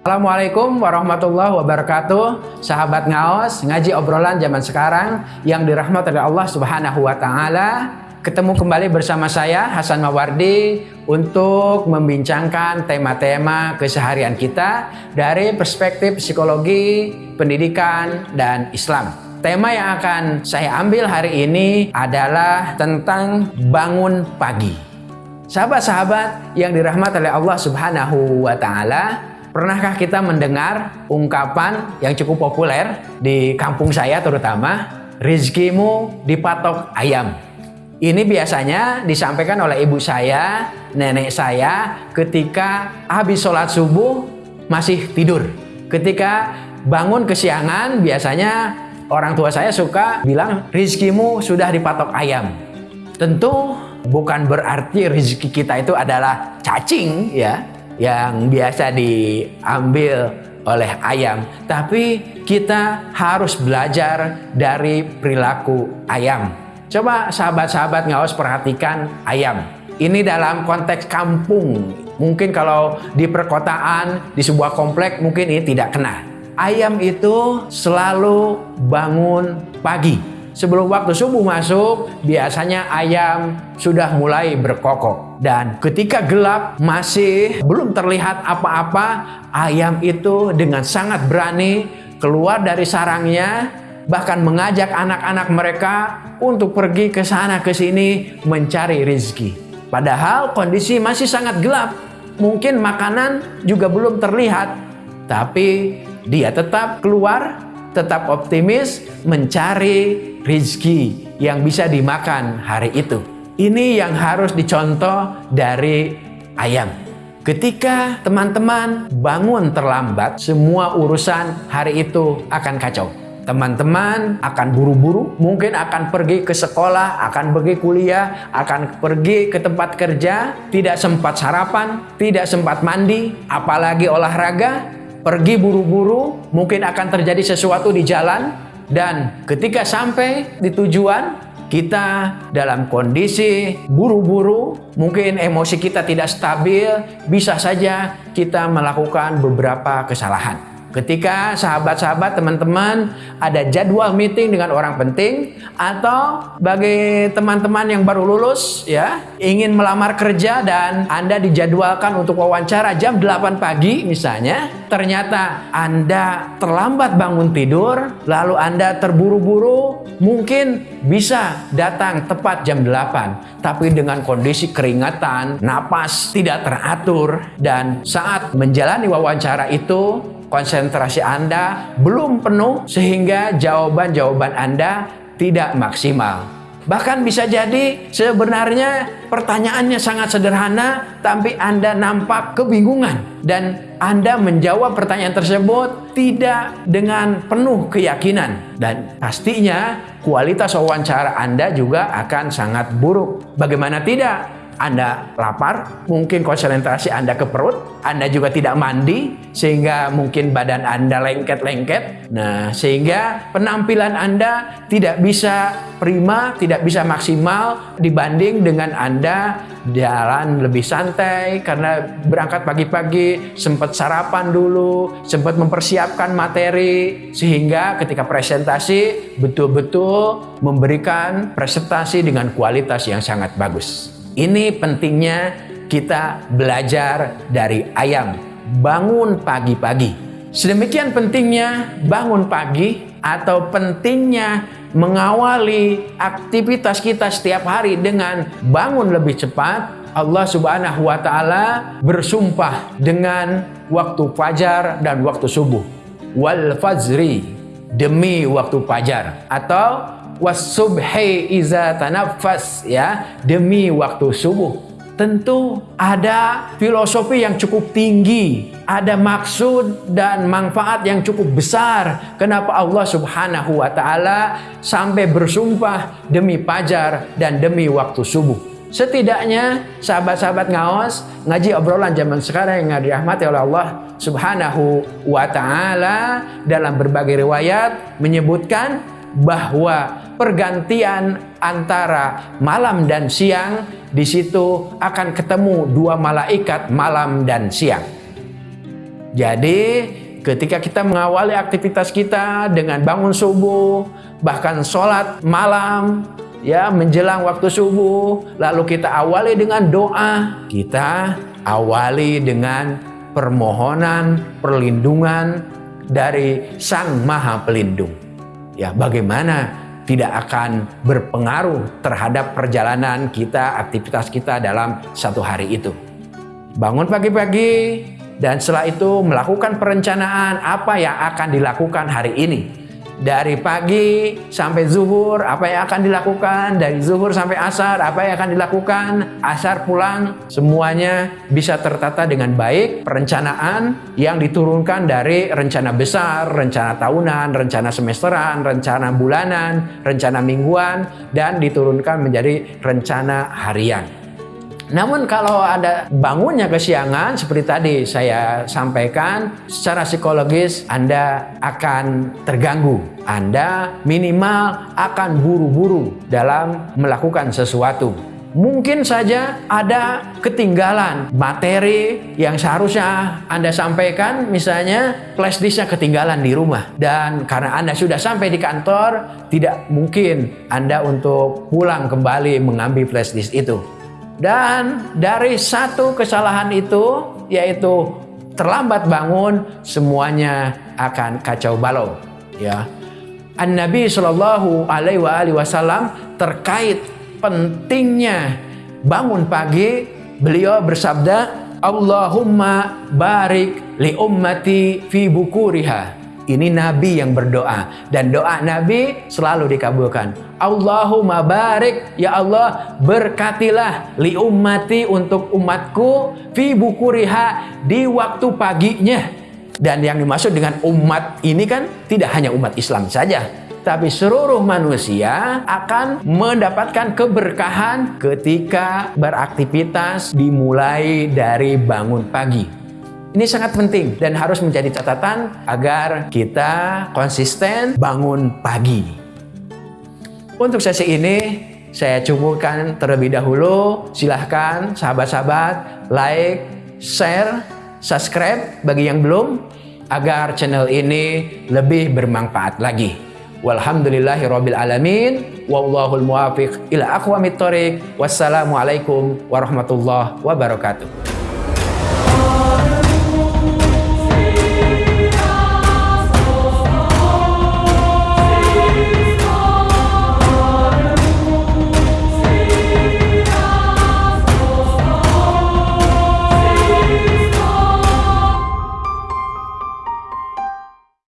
Assalamualaikum warahmatullahi wabarakatuh. Sahabat ngaos Ngaji obrolan zaman sekarang Yang dirahmati oleh Allah subhanahu wa ta'ala. Ketemu kembali bersama saya Hasan Mawardi Untuk membincangkan tema-tema keseharian kita Dari perspektif psikologi, pendidikan, dan Islam. Tema yang akan saya ambil hari ini adalah tentang bangun pagi. Sahabat-sahabat yang dirahmati oleh Allah subhanahu wa ta'ala Pernahkah kita mendengar ungkapan yang cukup populer di kampung saya terutama, rizkimu dipatok ayam. Ini biasanya disampaikan oleh ibu saya, nenek saya ketika habis sholat subuh masih tidur. Ketika bangun kesiangan biasanya orang tua saya suka bilang rizkimu sudah dipatok ayam. Tentu bukan berarti rezeki kita itu adalah cacing ya, yang biasa diambil oleh ayam, tapi kita harus belajar dari perilaku ayam. Coba sahabat-sahabat ngawas perhatikan ayam. Ini dalam konteks kampung. Mungkin kalau di perkotaan, di sebuah komplek mungkin ini tidak kena. Ayam itu selalu bangun pagi Sebelum waktu subuh masuk, biasanya ayam sudah mulai berkokok. Dan ketika gelap masih belum terlihat apa-apa, ayam itu dengan sangat berani keluar dari sarangnya, bahkan mengajak anak-anak mereka untuk pergi ke sana ke sini mencari rezeki. Padahal kondisi masih sangat gelap, mungkin makanan juga belum terlihat, tapi dia tetap keluar tetap optimis mencari rizki yang bisa dimakan hari itu. Ini yang harus dicontoh dari ayam. Ketika teman-teman bangun terlambat, semua urusan hari itu akan kacau. Teman-teman akan buru-buru, mungkin akan pergi ke sekolah, akan pergi kuliah, akan pergi ke tempat kerja, tidak sempat sarapan, tidak sempat mandi, apalagi olahraga, pergi buru-buru, mungkin akan terjadi sesuatu di jalan, dan ketika sampai di tujuan, kita dalam kondisi buru-buru, mungkin emosi kita tidak stabil, bisa saja kita melakukan beberapa kesalahan. Ketika sahabat-sahabat teman-teman ada jadwal meeting dengan orang penting atau bagi teman-teman yang baru lulus ya ingin melamar kerja dan Anda dijadwalkan untuk wawancara jam 8 pagi misalnya ternyata Anda terlambat bangun tidur lalu Anda terburu-buru mungkin bisa datang tepat jam 8 tapi dengan kondisi keringatan napas tidak teratur dan saat menjalani wawancara itu konsentrasi Anda belum penuh sehingga jawaban-jawaban Anda tidak maksimal. Bahkan bisa jadi sebenarnya pertanyaannya sangat sederhana tapi Anda nampak kebingungan dan Anda menjawab pertanyaan tersebut tidak dengan penuh keyakinan dan pastinya kualitas wawancara Anda juga akan sangat buruk. Bagaimana tidak? Anda lapar, mungkin konsentrasi Anda ke perut, Anda juga tidak mandi, sehingga mungkin badan Anda lengket-lengket. Nah, sehingga penampilan Anda tidak bisa prima, tidak bisa maksimal dibanding dengan Anda jalan lebih santai karena berangkat pagi-pagi, sempat sarapan dulu, sempat mempersiapkan materi, sehingga ketika presentasi betul-betul memberikan presentasi dengan kualitas yang sangat bagus. Ini pentingnya kita belajar dari ayam. Bangun pagi-pagi. Sedemikian pentingnya bangun pagi atau pentingnya mengawali aktivitas kita setiap hari dengan bangun lebih cepat. Allah subhanahu wa ta'ala bersumpah dengan waktu fajar dan waktu subuh. Wal fajri demi waktu fajar atau wasubhi iza tanafas ya. Demi waktu subuh. Tentu ada filosofi yang cukup tinggi ada maksud dan manfaat yang cukup besar. Kenapa Allah subhanahu wa ta'ala sampai bersumpah demi pajar dan demi waktu subuh? Setidaknya sahabat-sahabat ngawas ngaji obrolan zaman sekarang yang dirahmati oleh Allah subhanahu wa ta'ala dalam berbagai riwayat menyebutkan bahwa pergantian antara malam dan siang, di situ akan ketemu dua malaikat malam dan siang. Jadi ketika kita mengawali aktivitas kita dengan bangun subuh, bahkan sholat malam, ya menjelang waktu subuh, lalu kita awali dengan doa, kita awali dengan permohonan perlindungan dari Sang Maha Pelindung. Ya, bagaimana tidak akan berpengaruh terhadap perjalanan kita, aktivitas kita dalam satu hari itu. Bangun pagi-pagi dan setelah itu melakukan perencanaan apa yang akan dilakukan hari ini dari pagi sampai zuhur apa yang akan dilakukan? Dari zuhur sampai asar apa yang akan dilakukan? Asar pulang semuanya bisa tertata dengan baik. Perencanaan yang diturunkan dari rencana besar rencana tahunan rencana semesteran rencana bulanan rencana mingguan dan diturunkan menjadi rencana harian namun kalau ada bangunnya kesiangan seperti tadi saya sampaikan secara psikologis Anda akan terganggu. Anda minimal akan buru-buru dalam melakukan sesuatu. Mungkin saja ada ketinggalan materi yang seharusnya Anda sampaikan, misalnya flash disknya ketinggalan di rumah. Dan karena Anda sudah sampai di kantor, tidak mungkin Anda untuk pulang kembali mengambil flash disk itu. Dan dari satu kesalahan itu, yaitu terlambat bangun, semuanya akan kacau balau. Ya, An Nabi Shallallahu Alaihi Wasallam terkait pentingnya bangun pagi, beliau bersabda, Allahumma barik li ummati fi bukuriha ini Nabi yang berdoa dan doa Nabi selalu dikabulkan. Allahumma barik ya Allah berkatilah li ummati untuk umatku fi bukuriha di waktu paginya. Dan yang dimaksud dengan umat ini kan tidak hanya umat Islam saja, tapi seluruh manusia akan mendapatkan keberkahan ketika beraktivitas dimulai dari bangun pagi. Ini sangat penting dan harus menjadi catatan agar kita konsisten bangun pagi. Untuk sesi ini saya cukupkan terlebih dahulu. Silahkan sahabat-sahabat like, share, subscribe bagi yang belum agar channel ini lebih bermanfaat lagi. Walhamdulillahirabbil alamin wallahul muwafiq ila aqwamit. Wassalamualaikum warahmatullahi wabarakatuh.